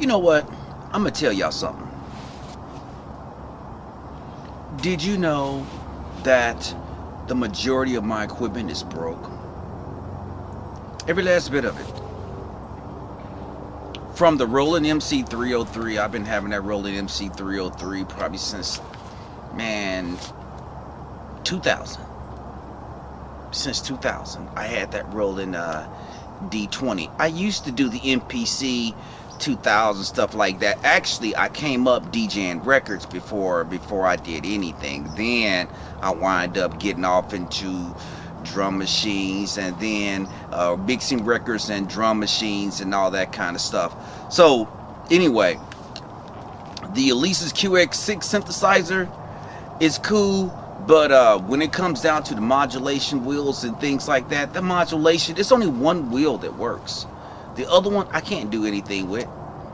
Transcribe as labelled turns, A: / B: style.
A: You know what? I'm gonna tell y'all something. Did you know that the majority of my equipment is broke? Every last bit of it. From the Roland MC303, I've been having that Roland MC303 probably since, man, 2000. Since 2000, I had that Roland uh, D20. I used to do the MPC 2000 stuff like that. Actually, I came up DJing records before before I did anything. Then I wind up getting off into drum machines and then uh, mixing records and drum machines and all that kind of stuff. So anyway, the Alesis QS6 synthesizer is cool. But uh, when it comes down to the modulation wheels and things like that, the modulation, it's only one wheel that works. The other one, I can't do anything with.